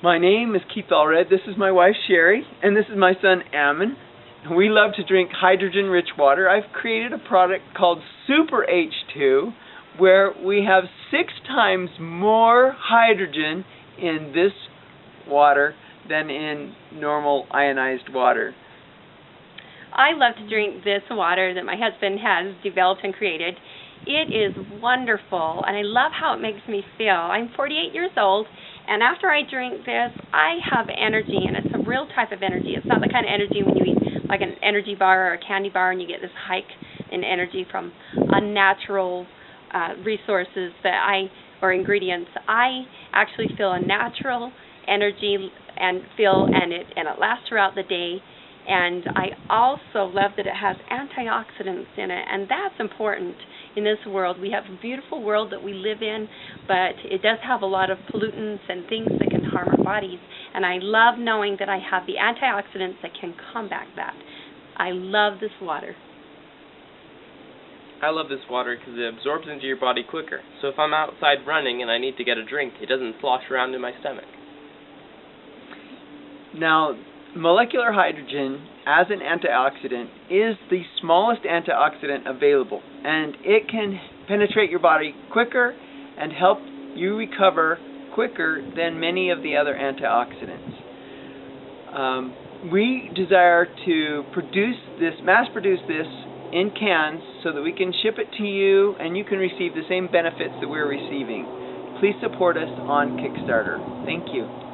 My name is Keith Allred. This is my wife Sherry, and this is my son Ammon. We love to drink hydrogen-rich water. I've created a product called Super H2, where we have six times more hydrogen in this water than in normal ionized water. I love to drink this water that my husband has developed and created. It is wonderful, and I love how it makes me feel. I'm 48 years old, and after I drink this, I have energy, and it's a real type of energy. It's not the kind of energy when you eat like an energy bar or a candy bar and you get this hike in energy from unnatural uh, resources that I or ingredients. I actually feel a natural energy and feel and it and it lasts throughout the day and I also love that it has antioxidants in it, and that's important in this world. We have a beautiful world that we live in, but it does have a lot of pollutants and things that can harm our bodies. And I love knowing that I have the antioxidants that can combat that. I love this water. I love this water because it absorbs into your body quicker. So if I'm outside running and I need to get a drink, it doesn't slosh around in my stomach. Now, molecular hydrogen as an antioxidant is the smallest antioxidant available and it can penetrate your body quicker and help you recover quicker than many of the other antioxidants. Um, we desire to produce this, mass produce this in cans so that we can ship it to you and you can receive the same benefits that we're receiving. Please support us on Kickstarter. Thank you.